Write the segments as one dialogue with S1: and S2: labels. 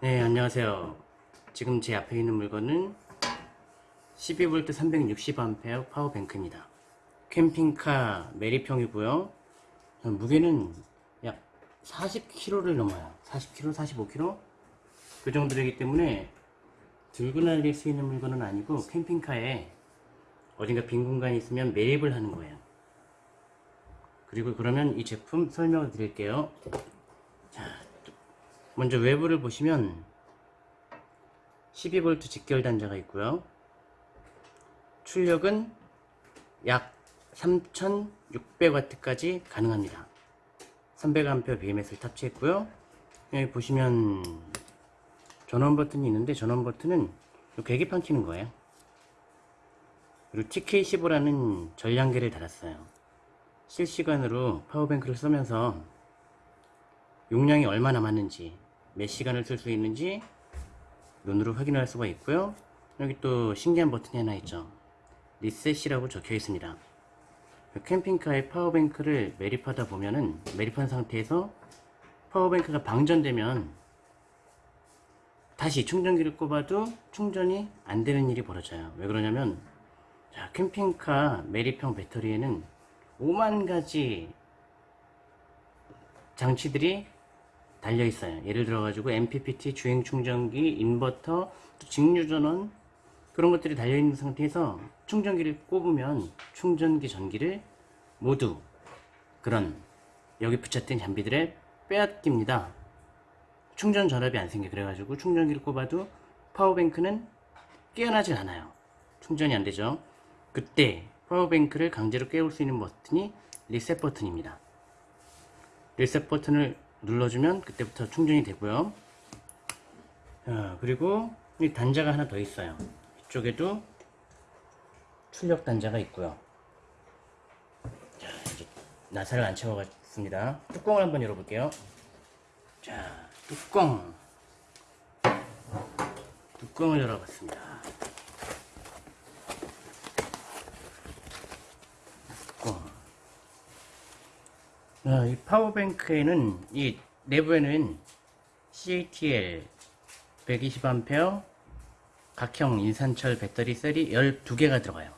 S1: 네 안녕하세요. 지금 제 앞에 있는 물건은 12V 360A 파워뱅크입니다. 캠핑카 메리평이고요. 무게는 약 40kg를 넘어요. 40kg 45kg 그 정도 되기 때문에 들고 날릴 수 있는 물건은 아니고 캠핑카에 어딘가 빈 공간이 있으면 매립을 하는 거예요. 그리고 그러면 이 제품 설명을 드릴게요. 자, 먼저 외부를 보시면 12V 직결 단자가 있고요. 출력은 약 3600W까지 가능합니다. 300A BMS를 탑재했고요. 여기 보시면 전원 버튼이 있는데 전원 버튼은 요 계기판 키는 거예요. 그리고 TK15라는 전량계를 달았어요. 실시간으로 power bank를 쓰면서 용량이 얼마 남았는지 몇 시간을 쓸 수 있는지 눈으로 확인할 수가 있고요. 여기 또 신기한 버튼이 하나 있죠. 리셋이라고 적혀 있습니다. 캠핑카의 power bank를 매립하다 보면은 매립한 상태에서 power bank가 방전되면 다시 충전기를 꼽아도 충전이 안 되는 일이 벌어져요. 왜 그러냐면 자, 캠핑카 매립형 배터리에는 5만 가지 장치들이 달려 있어요. 예를 들어 가지고 MPPT 주행 충전기 인버터 직류전원 그런 것들이 달려 있는 상태에서 충전기를 꼽으면 충전기 전기를 모두 그런 여기 붙였던 장비들에 빼앗깁니다. 충전 전압이 안 생겨. 그래가지고 충전기를 꼽아도 파워뱅크는 깨어나질 않아요. 충전이 안 되죠. 그때 파워뱅크를 강제로 깨울 수 있는 버튼이 리셋 버튼입니다. 리셋 버튼을 눌러주면 그때부터 충전이 되고요. 자, 그리고 이 단자가 하나 더 있어요. 이쪽에도 출력 단자가 있고요. 자 이제 나사를 안 채워갔습니다. 뚜껑을 한번 열어볼게요. 자 뚜껑. 뚜껑을 열어봤습니다 뚜껑 자, 이 파워뱅크에는 이 내부에는 CATL 120A 각형 인산철 배터리 셀이 12개가 들어가요.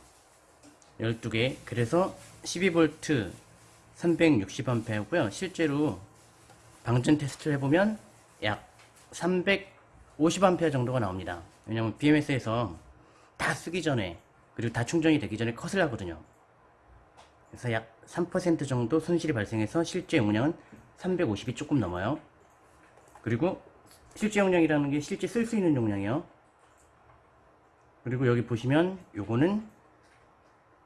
S1: 12개. 그래서 12V 360A고요. 실제로 방전 테스트를 해보면 약 350A 정도가 나옵니다. 왜냐면 BMS에서 다 쓰기 전에 그리고 다 충전이 되기 전에 컷을 하거든요 그래서 약 3% 정도 손실이 발생해서 실제 용량은 350이 조금 넘어요. 그리고 실제 용량이라는 게 실제 쓸 수 있는 용량이요. 그리고 여기 보시면 요거는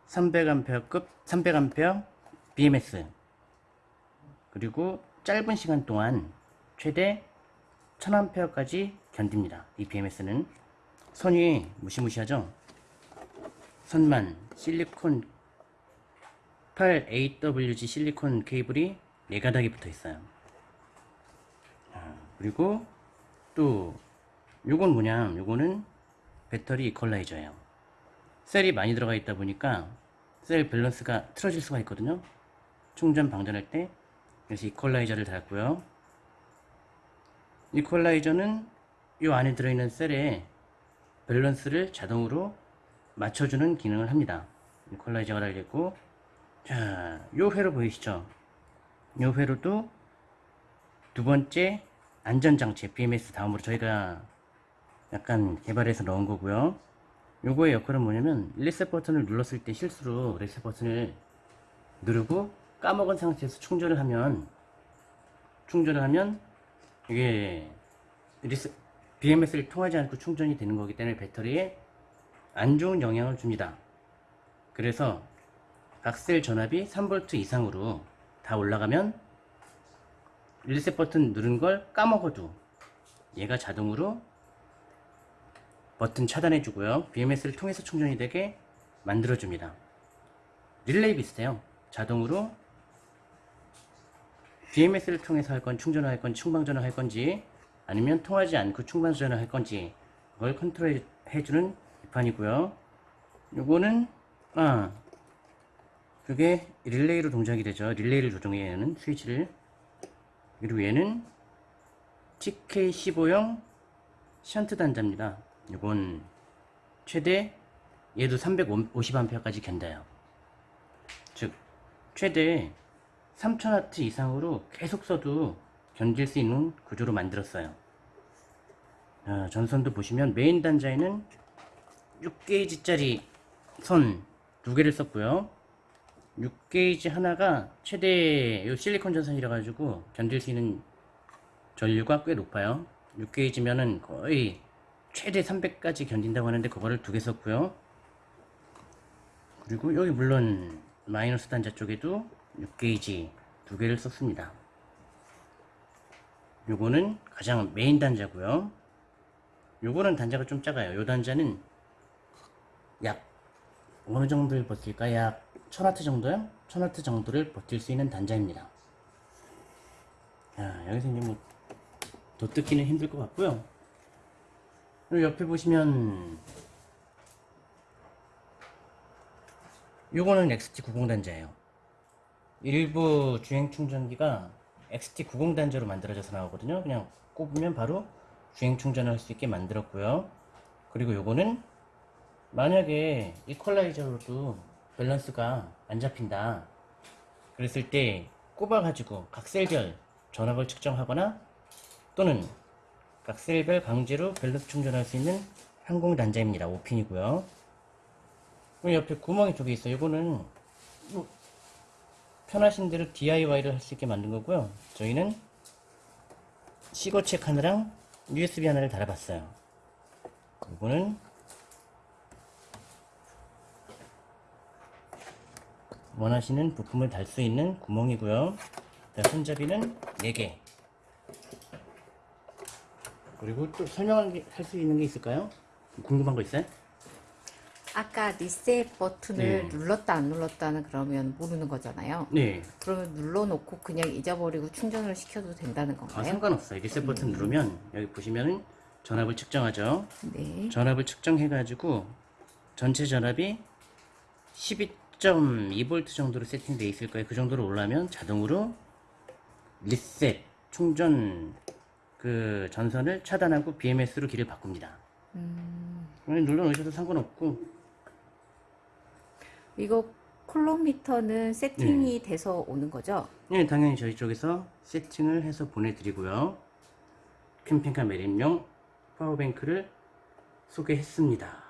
S1: 300A급 300A BMS 그리고 짧은 시간 동안 최대 1000A까지 견딥니다. 이 BMS는. 선이 무시무시하죠? 선만 실리콘 8AWG 실리콘 케이블이 4가닥이 붙어 있어요. 그리고 또 요건 뭐냐 요거는 배터리 이퀄라이저예요. 셀이 많이 들어가 있다 보니까 셀 밸런스가 틀어질 수가 있거든요. 충전 방전할 때 그래서 이퀄라이저를 달았고요. 이퀄라이저는 이 안에 들어있는 셀의 밸런스를 자동으로 맞춰주는 기능을 합니다. 이퀄라이저가 달려있고 자, 요 회로 보이시죠? 요 회로도 두 번째 안전장치 BMS 다음으로 저희가 약간 개발해서 넣은 거고요 요거의 역할은 뭐냐면 리셋 버튼을 눌렀을 때 실수로 리셋 버튼을 누르고 까먹은 상태에서 충전을 하면 충전을 하면 이게 리셋 BMS를 통하지 않고 충전이 되는 거기 때문에 배터리에 안 좋은 영향을 줍니다 그래서 각셀 전압이 3V 이상으로 다 올라가면 리셋 버튼 누른 걸 까먹어도 얘가 자동으로 버튼 차단해 주고요. BMS를 통해서 충전이 되게 만들어 줍니다. 릴레이 비슷해요. 자동으로 BMS를 통해서 할 건 충전을 할 건지 충방전을 할 건지 아니면 통하지 않고 충방전을 할 건지 그걸 컨트롤 해주는 판이고요. 요거는 아 그게 릴레이로 동작이 되죠 릴레이를 조정해야 하는 스위치를 그리고 얘는 TK15형 션트 단자입니다. 이건 최대 얘도 350A까지 견뎌요. 즉 최대 3000W 이상으로 계속 써도 견딜 수 있는 구조로 만들었어요. 아, 전선도 보시면 메인 단자에는 6게이지짜리 선 두 개를 썼고요. 6게이지 하나가 최대 요 실리콘 전선이라 가지고 견딜 수 있는 전류가 꽤 높아요. 6게이지면은 거의 최대 300까지 견딘다고 하는데 그거를 두 개 썼고요. 그리고 여기 물론 마이너스 단자 쪽에도 6게이지 두 개를 썼습니다. 요거는 가장 메인 단자고요. 요거는 단자가 좀 작아요. 요 단자는 약 어느 정도를 버틸까? 약 1000W 정도요? 1000W 정도를 버틸 수 있는 단자입니다. 야, 여기서 이제 뭐, 더 뜯기는 힘들 것 같고요. 그리고 옆에 보시면, 요거는 XT90 단자예요. 일부 주행 충전기가 XT90 단자로 만들어져서 나오거든요. 그냥 꼽으면 바로 주행 충전을 할 수 있게 만들었고요. 그리고 요거는 만약에 이퀄라이저로도 밸런스가 안 잡힌다. 그랬을 때 꼽아가지고 각셀별 전압을 측정하거나 또는 각셀별 강제로 밸런스 충전할 수 있는 항공 단자입니다. 5핀이고요. 그리고 옆에 구멍이 두개 있어요. 이거는 뭐 편하신 대로 DIY를 할 수 있게 만든 거고요. 저희는 시거책 하나랑 USB 하나를 달아봤어요. 이거는 원하시는 부품을 달 수 있는 구멍이고요. 자, 손잡이는 4개. 그리고 또 설명할 수 있는 게 있을까요? 궁금한 거 있어요?
S2: 아까 리셋 버튼을
S1: 네.
S2: 눌렀다 안 눌렀다는 그러면 모르는 거잖아요.
S1: 네.
S2: 그러면 눌러놓고 그냥 잊어버리고 충전을 시켜도 된다는
S1: 아,
S2: 건가요?
S1: 상관없어요. 리셋 버튼 누르면 여기 보시면은 전압을 측정하죠.
S2: 네.
S1: 전압을 측정해가지고 전체 전압이 12.2V 정도로 세팅되어 있을 거예요. 그 정도로 올라면 자동으로 리셋 충전 그 전선을 차단하고 BMS로 길을 바꿉니다.
S2: 음,
S1: 눌러 놓으셔도 상관없고
S2: 이거 콜로미터는 세팅이
S1: 네.
S2: 돼서 오는 거죠?
S1: 네, 당연히 저희 쪽에서 세팅을 해서 보내드리고요. 캠핑카 매립용 파워뱅크를 소개했습니다.